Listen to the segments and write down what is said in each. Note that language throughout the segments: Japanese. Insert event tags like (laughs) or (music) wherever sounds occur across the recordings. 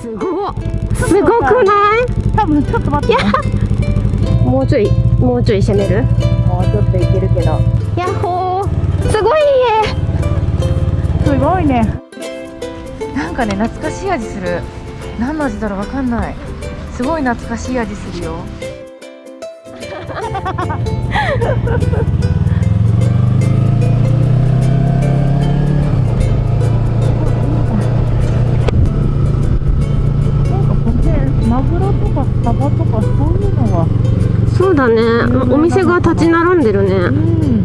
すごすごくない？多分ちょっと待って。もうちょいもうちょい攻める？もうちょっといけるけど。ヤッホー。すごい家。すごいね。なんかね懐かしい味する。何の味だろうわかんない。すごい懐かしい味するよだね。お店が立ち並んでるね。うん。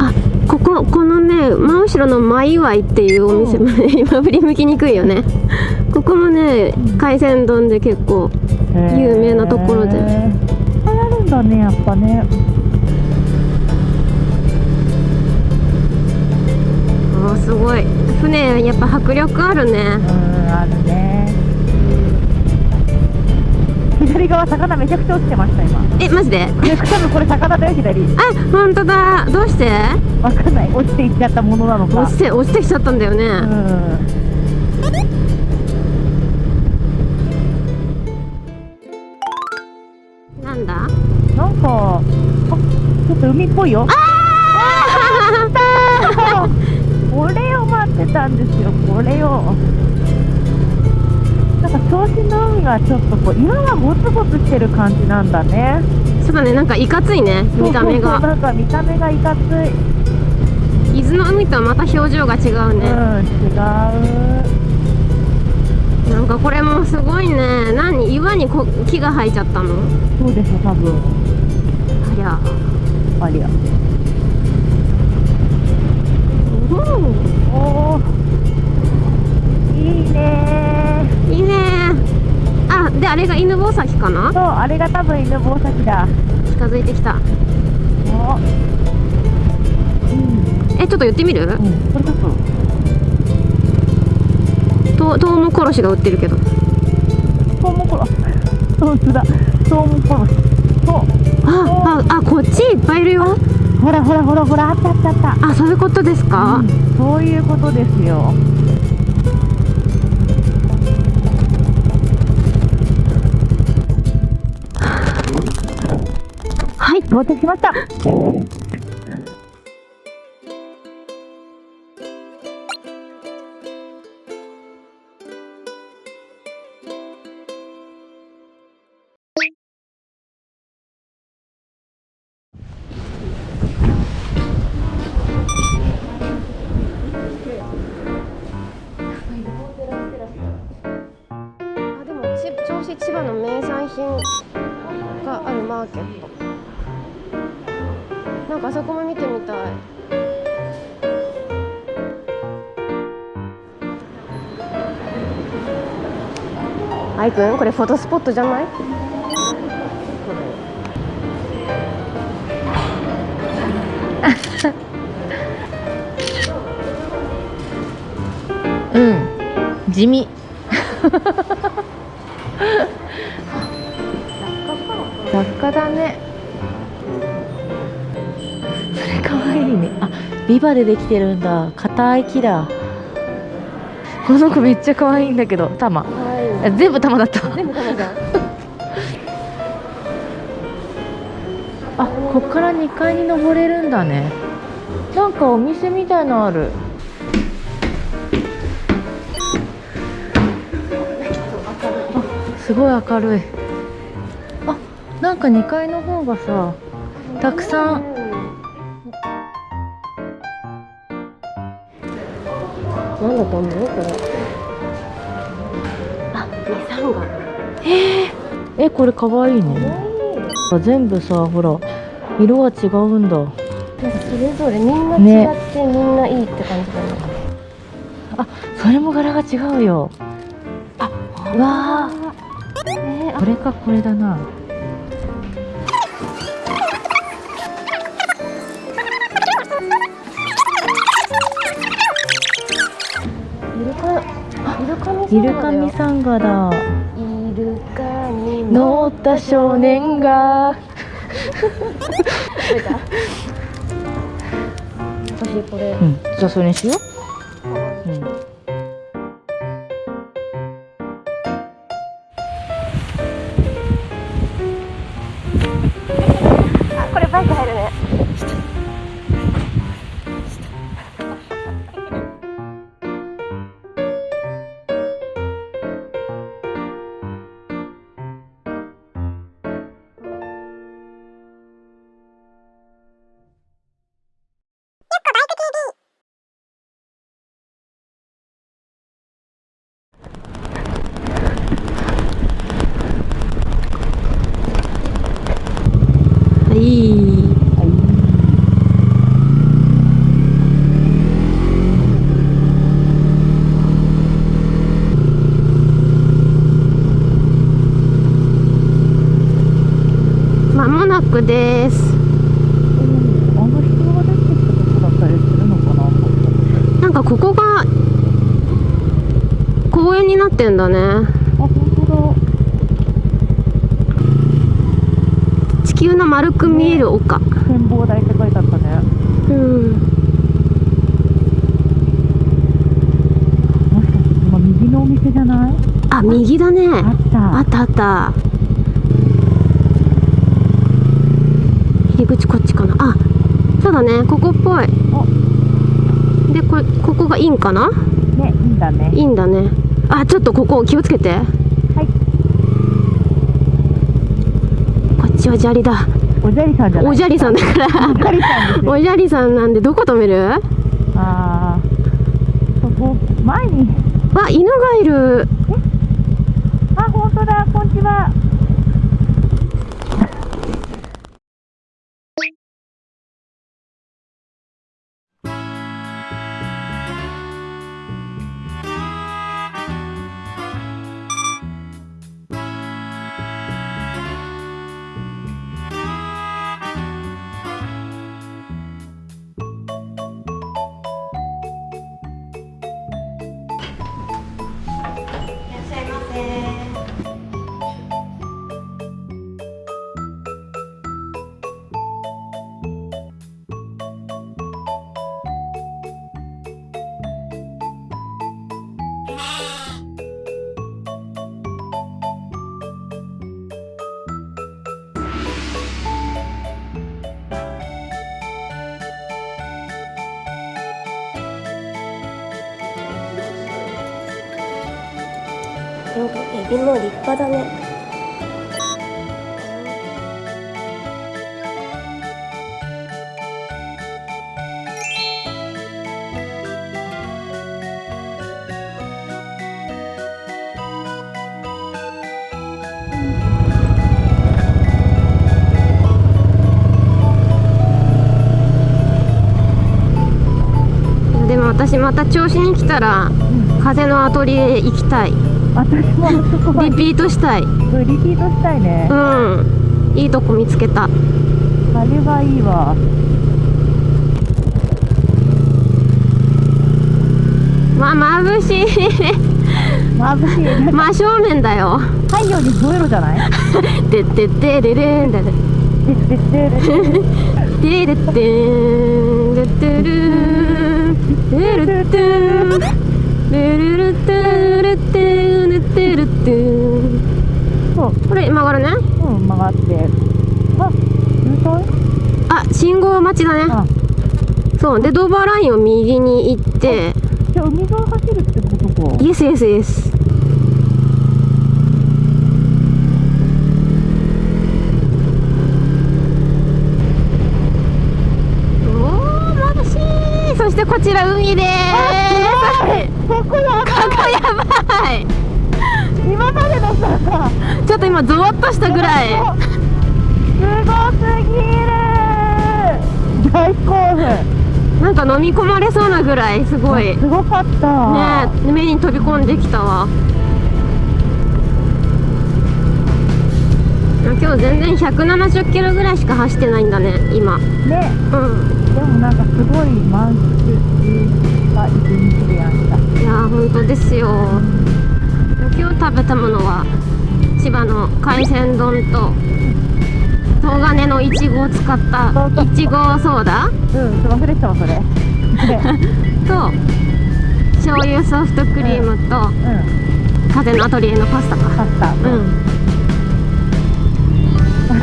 あこここのね真後ろのマイワイっていうお店もね今振り向きにくいよね。ここもね海鮮丼で結構有名なところで。あるんだねやっぱね。すごい。船やっぱ迫力あるね。うんあるね左側魚めちゃくちゃ落ちてました今。えマジで？これ多分これ魚だよ左。あ本当だ。どうして？わかんない。落ちていっちゃったものなのか。落ちて落ちてきちゃったんだよね、うん。なんだ？なんかあちょっと海っぽいよ。あがちょっとこう岩がゴツゴツしてる感じなんだね。そうだねなんかいかついね見た目そうそうそうがなんか見た目がいかつい。伊豆の海とはまた表情が違うね、うん違う。なんかこれもすごいね。何岩にこ木が生えちゃったの？そうでしょ多分。ありゃ。ありゃ。うんおー。いいねいいねあであれが犬吠埼かな？そうあれが多分犬吠埼だ。近づいてきた。おうん。えちょっと言ってみる？うんこれちょっと。とトウモコロシが売ってるけど。トウモコロ (laughs) 本当だ。トウモコロ。シそう。あああこっちいっぱいいるよ。ほらほらほらほらあったあったあった。あそういうことですか、うんそういうことですよはい到着しました。なんかあそこも見てみたい。アイくんこれフォトスポットじゃない？うん。地味。(laughs) 雑貨だねビバでできてるんだ。硬い木だ。この子めっちゃ可愛いんだけど。タマはあ全部タマだった。全部タマじゃんあこっから2階に登れるんだね。なんかお店みたいのある。あすごい明るい。あなんか2階の方がさたくさんなんだと思う？これ。あミサンガえこれかわいいね。あ全部さほら色は違うんだ。それぞれみんなね違ってみんないいって感じだねそれも柄が違うよ。あうわねー。これかこれだなイルカミイルカミサンガだ。イルカに乗った少年が。(laughs) 私これ。うん。じゃあそれにしようかここが公園になってんだね。あ、本当地球の丸く見える丘。だ。展望台って書いてあったね。うん。もしかして今右のお店じゃない？あ右だね。あった。あったあった。入り口こっちかな。あそうだね。ここっぽいでこれここがインかな？ね、いいんだね。いいんだねあちょっとここ気をつけてはい。こっちは砂利だおじゃりさんじゃない？おじゃりさんだからおじゃりさんなんでどこ止める？あー。そこ、前に。わ犬がいるあ、本当だ。こんにちは。んかエビも立派だねでも私また調子に来たらうん。風のアトリエ行きたい私もリピートしたい。リピートしたいね。うん。いいとこ見つけた。あれはいいわ。わ眩しい。眩しい。真正面だよ。太陽に増えろじゃない？てってってれれんだねで。でででてれってんてってるてるってんてるるってるってるってるってんそう、これ曲がるねうん、曲がって。あ、渋滞あ信号待ちだねあ、そうでドーバーラインを右に行ってじゃあ海沿い走るってことか。イエスイエスイエスおー眩しいそしてこちら海でーすここやばい。ここやばい今までのさ、ちょっと今ゾワッとしたぐらい。すごすぎる。大興奮なんか飲み込まれそうなぐらいすごい。ねすごかった。目に飛び込んできたわ。今日全然170キロぐらいしか走ってないんだね今。ね。うん。でもなんかすごい満喫した一日やー本当ですよ。今日食べたものは千葉の海鮮丼と東金のいちごを使ったいちごソーダ？うん忘れてたわそれ。ね (laughs) と醤油ソフトクリームとうん風のアトリエのパスタか。パスタ。うん。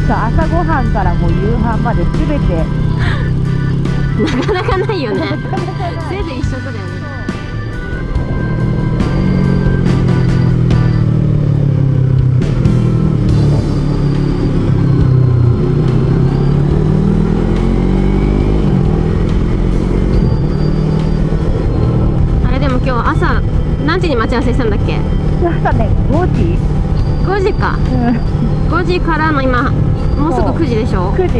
朝ごはんからもう夕飯まで全て。(laughs) なかなかないよね。(laughs) せいぜい一食だよね今日朝何時に待ち合わせしたんだっけ？朝ね5時。5時か、うん、5時からの今もうすぐ9時でしょ？9時。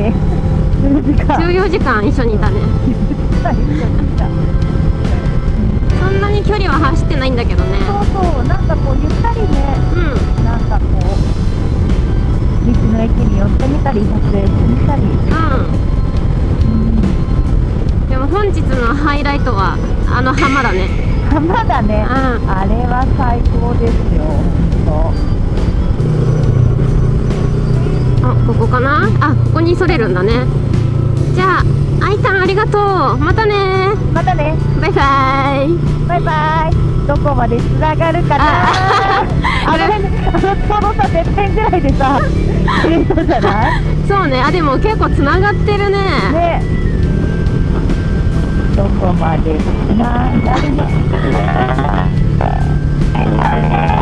14時間。一緒にいたね。そんなに距離は走ってないんだけどね。そうそうなんかこうゆったりね、うん、なんかこう道の駅に寄ってみたり撮影してみたり。うん。でも本日のハイライトはあの浜だね。浜 (laughs) だね、うん。あれは最高ですよほあここかな？あここにそれるんだね。じゃああいたんありがとう。またね。またね。バイバイ。バイバイ。どこまでつながるかな？あ (laughs) あの辺あのさてっぺんぐらいでさ切れそうじゃない？(laughs) そうね。あでも結構つながってるね。ね so much. Na, na, na, na, na,